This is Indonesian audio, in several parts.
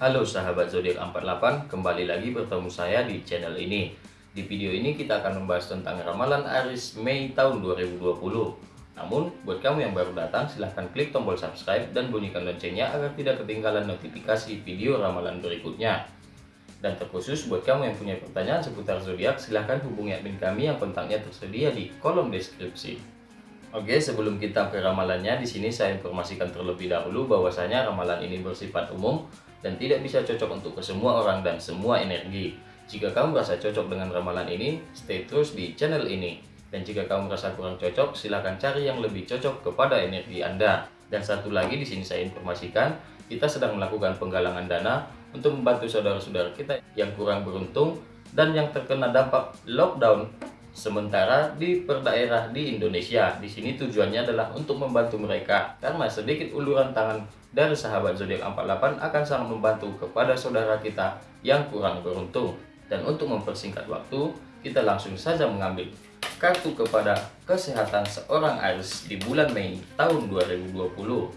Halo sahabat zodiak 48, kembali lagi bertemu saya di channel ini. Di video ini kita akan membahas tentang ramalan Aris Mei tahun 2020. Namun, buat kamu yang baru datang, silahkan klik tombol subscribe dan bunyikan loncengnya agar tidak ketinggalan notifikasi video ramalan berikutnya. Dan terkhusus buat kamu yang punya pertanyaan seputar zodiak, silahkan hubungi admin kami yang kontaknya tersedia di kolom deskripsi. Oke, sebelum kita ke ramalannya, di sini saya informasikan terlebih dahulu bahwasanya ramalan ini bersifat umum dan tidak bisa cocok untuk ke semua orang dan semua energi. Jika kamu merasa cocok dengan ramalan ini, stay terus di channel ini. Dan jika kamu merasa kurang cocok, silahkan cari yang lebih cocok kepada energi Anda. Dan satu lagi di sini saya informasikan, kita sedang melakukan penggalangan dana untuk membantu saudara-saudara kita yang kurang beruntung dan yang terkena dampak lockdown sementara di perdaerah di Indonesia. Di sini tujuannya adalah untuk membantu mereka karena sedikit uluran tangan dari sahabat zodiak 48 akan sangat membantu kepada saudara kita yang kurang beruntung. Dan untuk mempersingkat waktu, kita langsung saja mengambil kartu kepada kesehatan seorang Aries di bulan Mei tahun 2020.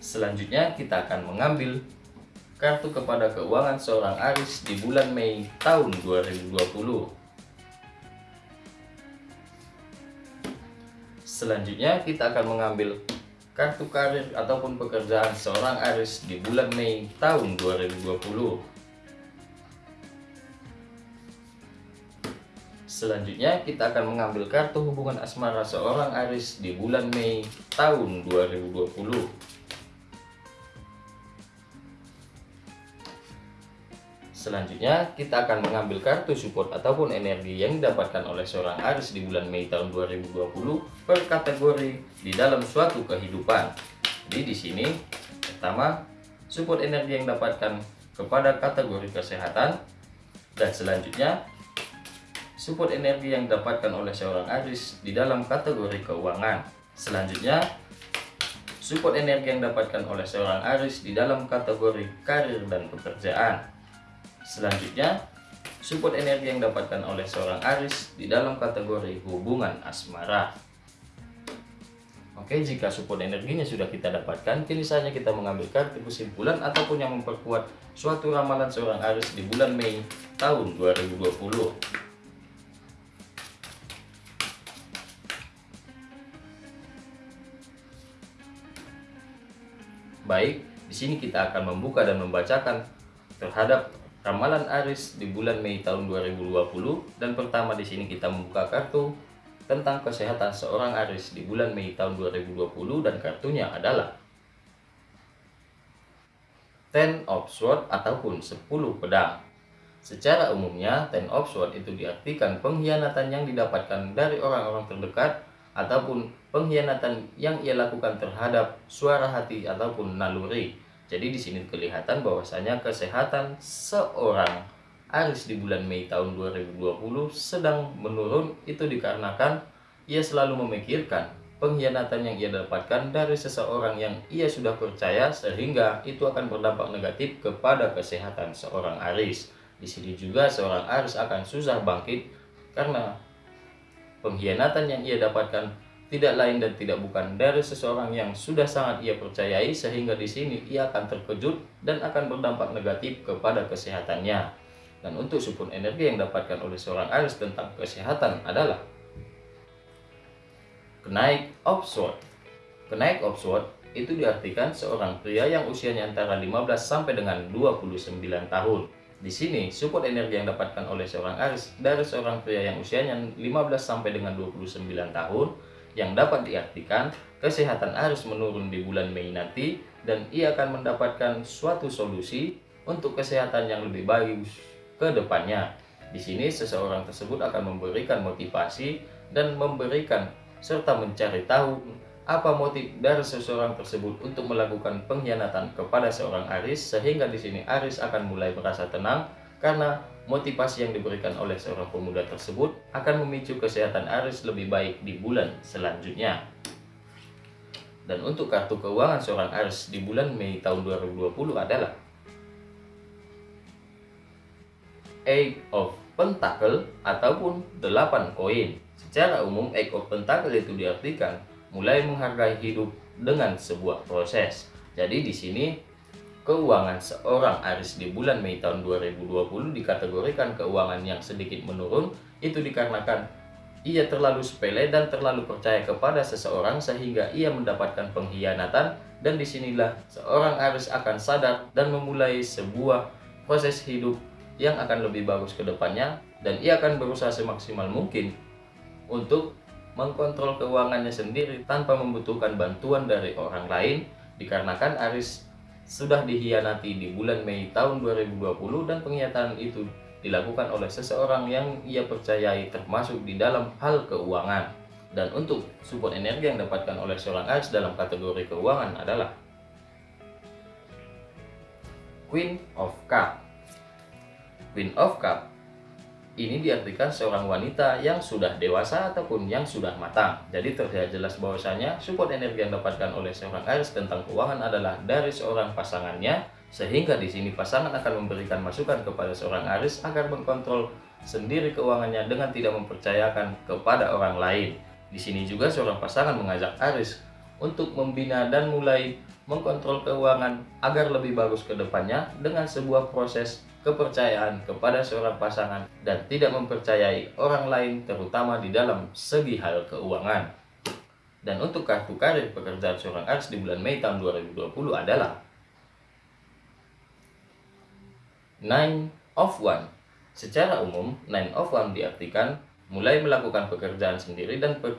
Selanjutnya kita akan mengambil kartu kepada keuangan seorang Aries di bulan Mei tahun 2020. Selanjutnya kita akan mengambil kartu karir ataupun pekerjaan seorang Aris di bulan Mei tahun 2020. Selanjutnya kita akan mengambil kartu hubungan asmara seorang Aris di bulan Mei tahun 2020. Selanjutnya, kita akan mengambil kartu support ataupun energi yang didapatkan oleh seorang Aris di bulan Mei tahun 2020 per kategori di dalam suatu kehidupan. Jadi di sini pertama, support energi yang didapatkan kepada kategori kesehatan dan selanjutnya support energi yang didapatkan oleh seorang Aris di dalam kategori keuangan. Selanjutnya, support energi yang didapatkan oleh seorang Aris di dalam kategori karir dan pekerjaan. Selanjutnya, support energi yang didapatkan oleh seorang Aris di dalam kategori hubungan asmara. Oke, jika support energinya sudah kita dapatkan, kini saatnya kita mengambil kartu kesimpulan ataupun yang memperkuat suatu ramalan seorang Aris di bulan Mei tahun 2020. Baik, di sini kita akan membuka dan membacakan terhadap ramalan Aris di bulan Mei tahun 2020 dan pertama di sini kita membuka kartu tentang kesehatan seorang Aris di bulan Mei tahun 2020 dan kartunya adalah Ten of Swords ataupun 10 pedang. Secara umumnya, Ten of Swords itu diartikan pengkhianatan yang didapatkan dari orang-orang terdekat ataupun pengkhianatan yang ia lakukan terhadap suara hati ataupun naluri jadi di sini kelihatan bahwasanya kesehatan seorang Aris di bulan Mei tahun 2020 sedang menurun itu dikarenakan ia selalu memikirkan pengkhianatan yang ia dapatkan dari seseorang yang ia sudah percaya sehingga itu akan berdampak negatif kepada kesehatan seorang Aris. Di sini juga seorang Aris akan susah bangkit karena pengkhianatan yang ia dapatkan tidak lain dan tidak bukan dari seseorang yang sudah sangat ia percayai sehingga di sini ia akan terkejut dan akan berdampak negatif kepada kesehatannya. Dan untuk support energi yang dapatkan oleh seorang Aries tentang kesehatan adalah kenaik of sword. Kenaik of sword itu diartikan seorang pria yang usianya antara 15 sampai dengan 29 tahun. Di sini, support energi yang dapatkan oleh seorang Aries dari seorang pria yang usianya 15 sampai dengan 29 tahun yang dapat diartikan kesehatan Aris menurun di bulan Mei nanti dan ia akan mendapatkan suatu solusi untuk kesehatan yang lebih baik ke depannya. Di sini seseorang tersebut akan memberikan motivasi dan memberikan serta mencari tahu apa motif dari seseorang tersebut untuk melakukan pengkhianatan kepada seorang Aris sehingga di sini Aris akan mulai merasa tenang karena motivasi yang diberikan oleh seorang pemuda tersebut akan memicu kesehatan Aris lebih baik di bulan selanjutnya. Dan untuk kartu keuangan seorang Aris di bulan Mei tahun 2020 adalah Eight of Pentacle ataupun 8 koin. Secara umum Eight of Pentacle itu diartikan mulai menghargai hidup dengan sebuah proses Jadi di sini keuangan seorang Aris di bulan Mei tahun 2020 dikategorikan keuangan yang sedikit menurun. Itu dikarenakan ia terlalu sepele dan terlalu percaya kepada seseorang sehingga ia mendapatkan pengkhianatan. Dan di sinilah seorang Aris akan sadar dan memulai sebuah proses hidup yang akan lebih bagus ke depannya. Dan ia akan berusaha semaksimal mungkin untuk mengkontrol keuangannya sendiri tanpa membutuhkan bantuan dari orang lain. Dikarenakan Aris sudah dihianati di bulan Mei tahun 2020 dan pengkhianatan itu dilakukan oleh seseorang yang ia percayai termasuk di dalam hal keuangan. Dan untuk support energi yang dapatkan oleh seorang Aries dalam kategori keuangan adalah Queen of Cup. Queen of Cup ini diartikan seorang wanita yang sudah dewasa ataupun yang sudah matang. Jadi terlihat jelas bahwasanya support energi yang dapatkan oleh seorang Aries tentang keuangan adalah dari seorang pasangannya sehingga di sini pasangan akan memberikan masukan kepada seorang Aris agar mengkontrol sendiri keuangannya dengan tidak mempercayakan kepada orang lain. Di sini juga seorang pasangan mengajak Aris untuk membina dan mulai mengkontrol keuangan agar lebih bagus ke depannya dengan sebuah proses kepercayaan kepada seorang pasangan dan tidak mempercayai orang lain terutama di dalam segi hal keuangan. Dan untuk kartu karir pekerjaan seorang Aris di bulan Mei tahun 2020 adalah Nine of One. Secara umum, Nine of One diartikan mulai melakukan pekerjaan sendiri dan per,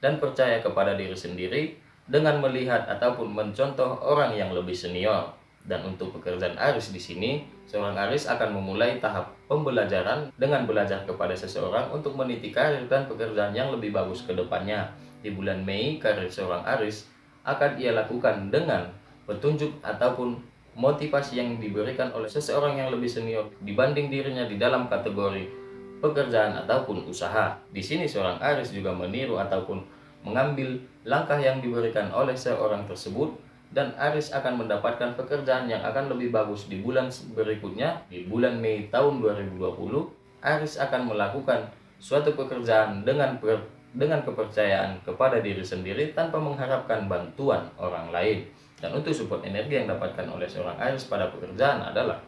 dan percaya kepada diri sendiri dengan melihat ataupun mencontoh orang yang lebih senior. Dan untuk pekerjaan Aris di sini, seorang Aris akan memulai tahap pembelajaran dengan belajar kepada seseorang untuk meniti karir dan pekerjaan yang lebih bagus ke depannya. Di bulan Mei, karir seorang Aris akan ia lakukan dengan petunjuk ataupun motivasi yang diberikan oleh seseorang yang lebih senior dibanding dirinya di dalam kategori pekerjaan ataupun usaha. Di sini seorang Aris juga meniru ataupun mengambil langkah yang diberikan oleh seorang tersebut dan Aris akan mendapatkan pekerjaan yang akan lebih bagus di bulan berikutnya di bulan Mei tahun 2020 Aris akan melakukan suatu pekerjaan dengan dengan kepercayaan kepada diri sendiri tanpa mengharapkan bantuan orang lain. Dan untuk support energi yang dapatkan oleh seorang Aries pada pekerjaan adalah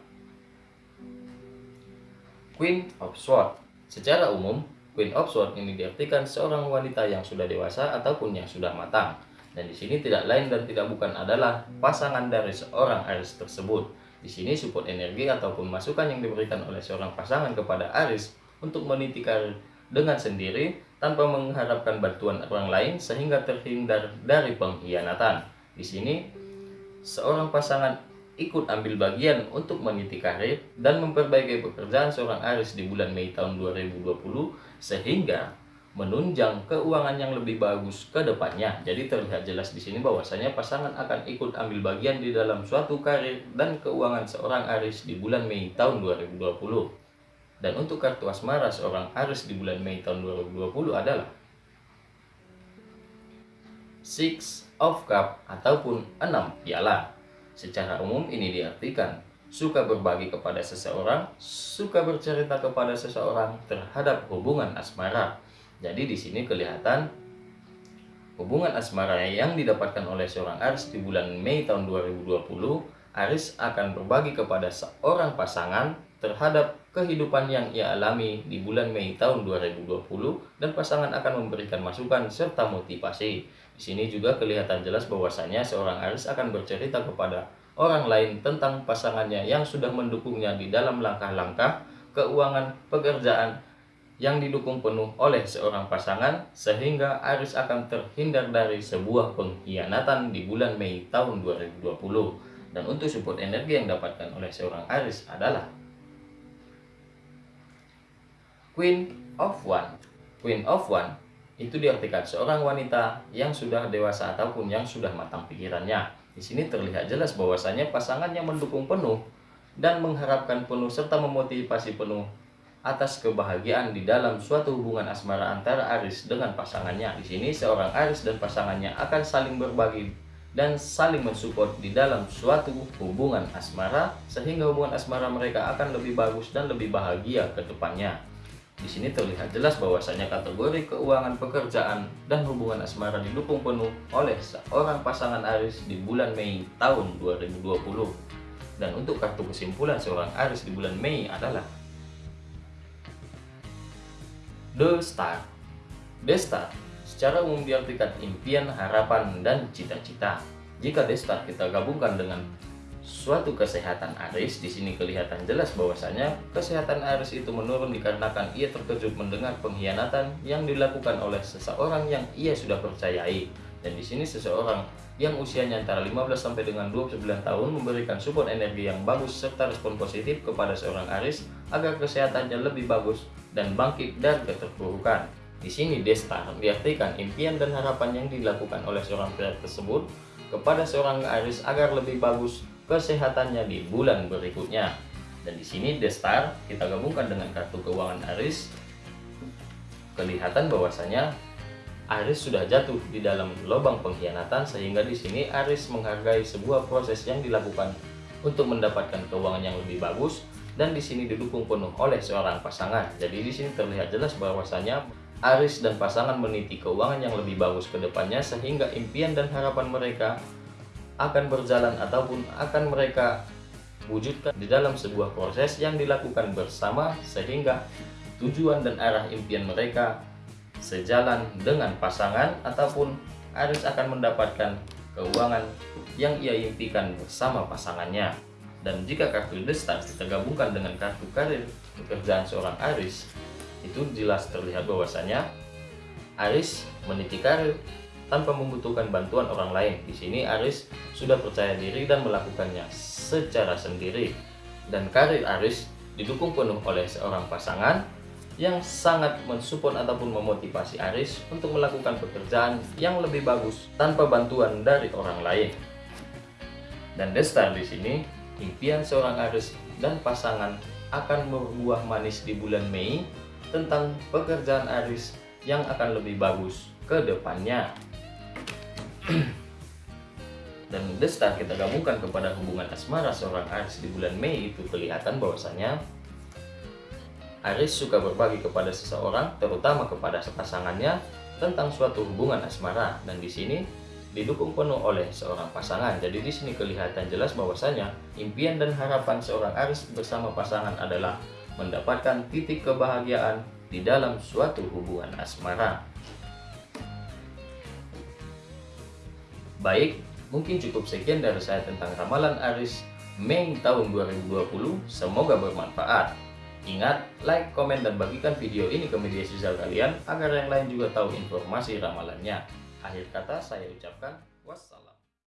Queen of Swords. Secara umum, Queen of Swords ini diartikan seorang wanita yang sudah dewasa ataupun yang sudah matang. Dan di sini tidak lain dan tidak bukan adalah pasangan dari seorang Aries tersebut. Di sini support energi ataupun masukan yang diberikan oleh seorang pasangan kepada Aries untuk meniti karir dengan sendiri tanpa mengharapkan bantuan orang lain sehingga terhindar dari pengkhianatan. Di sini seorang pasangan ikut ambil bagian untuk meniti karir dan memperbaiki pekerjaan seorang Aris di bulan Mei tahun 2020 sehingga menunjang keuangan yang lebih bagus ke depannya. Jadi terlihat jelas di sini bahwasanya pasangan akan ikut ambil bagian di dalam suatu karir dan keuangan seorang Aris di bulan Mei tahun 2020. Dan untuk kartu asmara seorang Aris di bulan Mei tahun 2020 adalah Six of Cup ataupun enam piala. Secara umum ini diartikan suka berbagi kepada seseorang, suka bercerita kepada seseorang terhadap hubungan asmara. Jadi di sini kelihatan hubungan asmara yang didapatkan oleh seorang Aris di bulan Mei tahun 2020, Aris akan berbagi kepada seorang pasangan terhadap kehidupan yang ia alami di bulan Mei tahun 2020 dan pasangan akan memberikan masukan serta motivasi. Di sini juga kelihatan jelas bahwasanya seorang Aris akan bercerita kepada orang lain tentang pasangannya yang sudah mendukungnya di dalam langkah-langkah keuangan pekerjaan yang didukung penuh oleh seorang pasangan sehingga Aris akan terhindar dari sebuah pengkhianatan di bulan Mei tahun 2020 dan untuk support energi yang dapatkan oleh seorang Aris adalah Queen of One Queen of One itu diartikan seorang wanita yang sudah dewasa ataupun yang sudah matang pikirannya. Di sini terlihat jelas bahwasanya pasangannya mendukung penuh dan mengharapkan penuh serta memotivasi penuh atas kebahagiaan di dalam suatu hubungan asmara antara Aris dengan pasangannya. Di sini seorang Aris dan pasangannya akan saling berbagi dan saling mensupport di dalam suatu hubungan asmara sehingga hubungan asmara mereka akan lebih bagus dan lebih bahagia ke depannya. Di sini terlihat jelas bahwasanya kategori keuangan pekerjaan dan hubungan asmara didukung penuh oleh seorang pasangan Aris di bulan Mei tahun 2020. Dan untuk kartu kesimpulan seorang Aris di bulan Mei adalah The Star. The Star secara umum diartikan impian, harapan, dan cita-cita. Jika The Star kita gabungkan dengan suatu kesehatan Aris di sini kelihatan jelas bahwasanya kesehatan Aris itu menurun dikarenakan ia terkejut mendengar pengkhianatan yang dilakukan oleh seseorang yang ia sudah percayai dan di sini seseorang yang usianya antara 15 sampai dengan 29 tahun memberikan support energi yang bagus serta respon positif kepada seorang Aris agar kesehatannya lebih bagus dan bangkit dari keterpurukan. Di sini Desta diartikan impian dan harapan yang dilakukan oleh seorang pria tersebut kepada seorang Aris agar lebih bagus kesehatannya di bulan berikutnya. Dan di sini The Star kita gabungkan dengan kartu keuangan Aris. Kelihatan bahwasanya Aris sudah jatuh di dalam lubang pengkhianatan sehingga di sini Aris menghargai sebuah proses yang dilakukan untuk mendapatkan keuangan yang lebih bagus dan di sini didukung penuh oleh seorang pasangan. Jadi di sini terlihat jelas bahwasanya Aris dan pasangan meniti keuangan yang lebih bagus ke depannya sehingga impian dan harapan mereka akan berjalan ataupun akan mereka wujudkan di dalam sebuah proses yang dilakukan bersama sehingga tujuan dan arah impian mereka sejalan dengan pasangan ataupun Aris akan mendapatkan keuangan yang ia impikan bersama pasangannya dan jika kartu Star kita dengan kartu karir pekerjaan seorang Aris itu jelas terlihat bahwasanya Aris meniti karir tanpa membutuhkan bantuan orang lain. Di sini Aris sudah percaya diri dan melakukannya secara sendiri. Dan karir Aris didukung penuh oleh seorang pasangan yang sangat mensupport ataupun memotivasi Aris untuk melakukan pekerjaan yang lebih bagus tanpa bantuan dari orang lain. Dan Destar di sini, impian seorang Aris dan pasangan akan berbuah manis di bulan Mei tentang pekerjaan Aris yang akan lebih bagus ke depannya. dan Desta kita gabungkan kepada hubungan asmara seorang Aris di bulan Mei itu kelihatan bahwasanya Aris suka berbagi kepada seseorang, terutama kepada pasangannya tentang suatu hubungan asmara dan di sini didukung penuh oleh seorang pasangan. Jadi di sini kelihatan jelas bahwasanya impian dan harapan seorang Aris bersama pasangan adalah mendapatkan titik kebahagiaan di dalam suatu hubungan asmara. Baik, mungkin cukup sekian dari saya tentang ramalan Aris Mei tahun 2020. Semoga bermanfaat. Ingat, like, komen, dan bagikan video ini ke media sosial kalian agar yang lain juga tahu informasi ramalannya. Akhir kata saya ucapkan wassalam.